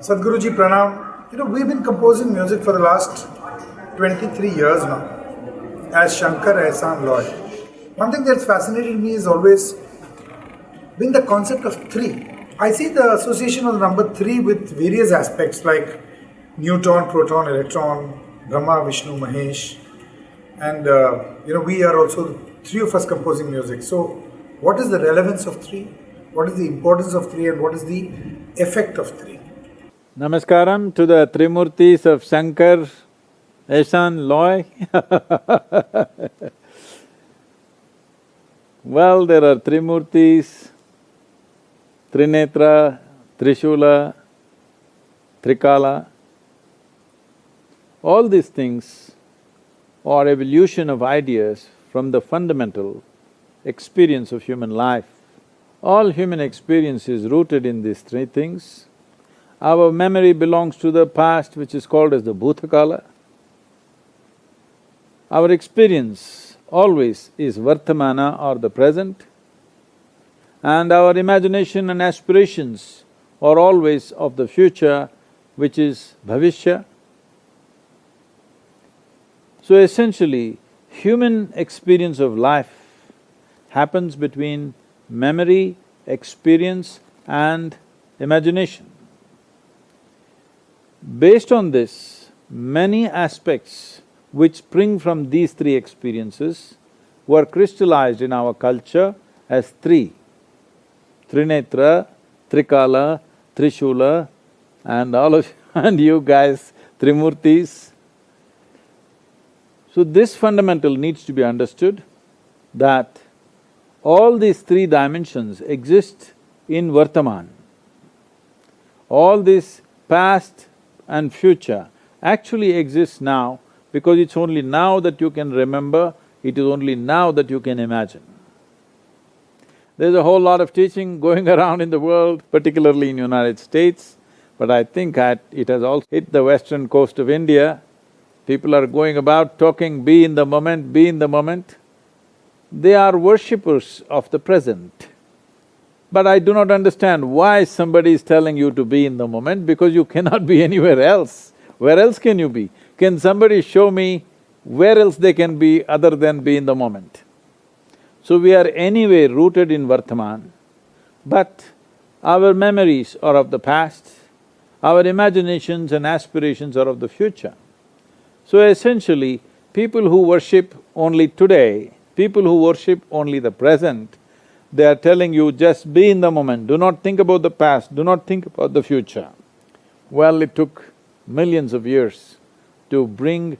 Sadhguruji Pranam, you know, we've been composing music for the last 23 years now as Shankar Ehsaan Loy. One thing that's fascinated me is always been the concept of three. I see the association of the number three with various aspects like neutron, proton, electron, Brahma, Vishnu, Mahesh, and uh, you know we are also three of us composing music. So, what is the relevance of three? What is the importance of three, and what is the effect of three? Namaskaram to the Trimurtis of Shankar, Ehsaan Loy Well, there are Trimurtis, Trinetra, Trishula, Trikala. All these things are evolution of ideas from the fundamental experience of human life. All human experience is rooted in these three things our memory belongs to the past which is called as the Bhutakala. Our experience always is Vartamana or the present and our imagination and aspirations are always of the future which is Bhavishya. So essentially, human experience of life happens between memory, experience and imagination. Based on this, many aspects which spring from these three experiences were crystallized in our culture as three. Trinetra, Trikala, Trishula and all of and you guys, Trimurtis. So this fundamental needs to be understood that all these three dimensions exist in Vartaman. All this past, and future actually exists now because it's only now that you can remember, it is only now that you can imagine. There's a whole lot of teaching going around in the world, particularly in United States, but I think it has also hit the western coast of India. People are going about talking, be in the moment, be in the moment. They are worshippers of the present. But I do not understand why somebody is telling you to be in the moment because you cannot be anywhere else. Where else can you be? Can somebody show me where else they can be other than be in the moment? So we are anyway rooted in Vartaman, but our memories are of the past, our imaginations and aspirations are of the future. So essentially, people who worship only today, people who worship only the present, they are telling you just be in the moment, do not think about the past, do not think about the future. Well, it took millions of years to bring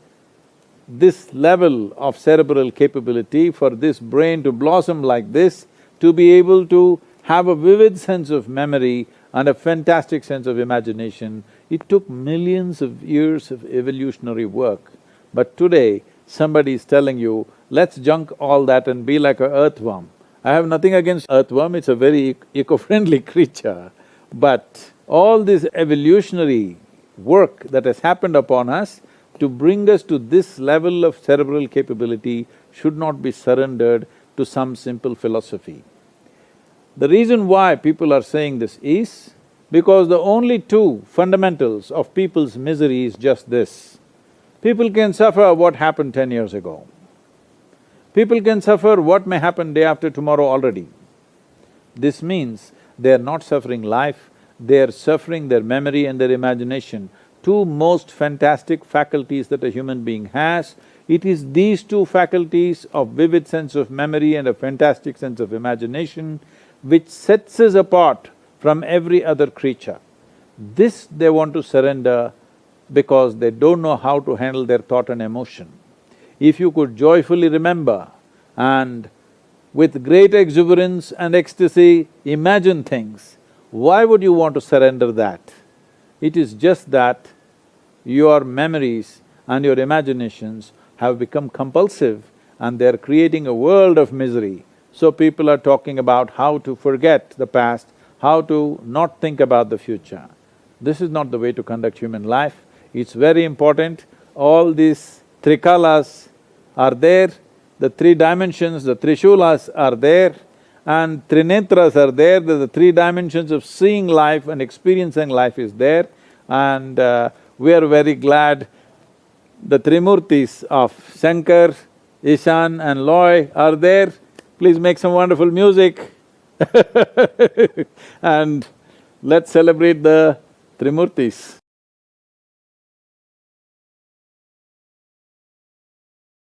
this level of cerebral capability for this brain to blossom like this, to be able to have a vivid sense of memory and a fantastic sense of imagination. It took millions of years of evolutionary work. But today, somebody is telling you, let's junk all that and be like a earthworm. I have nothing against earthworm, it's a very eco-friendly creature, but all this evolutionary work that has happened upon us to bring us to this level of cerebral capability should not be surrendered to some simple philosophy. The reason why people are saying this is because the only two fundamentals of people's misery is just this. People can suffer what happened ten years ago. People can suffer what may happen day after tomorrow already. This means they are not suffering life, they are suffering their memory and their imagination, two most fantastic faculties that a human being has. It is these two faculties of vivid sense of memory and a fantastic sense of imagination which sets us apart from every other creature. This they want to surrender because they don't know how to handle their thought and emotion if you could joyfully remember and with great exuberance and ecstasy imagine things, why would you want to surrender that? It is just that your memories and your imaginations have become compulsive and they're creating a world of misery. So people are talking about how to forget the past, how to not think about the future. This is not the way to conduct human life. It's very important, all these trikalas are there, the three dimensions, the Trishulas are there, and Trinetras are there, the three dimensions of seeing life and experiencing life is there. And uh, we are very glad the Trimurtis of Shankar, Ishan and Loy are there. Please make some wonderful music and let's celebrate the Trimurtis.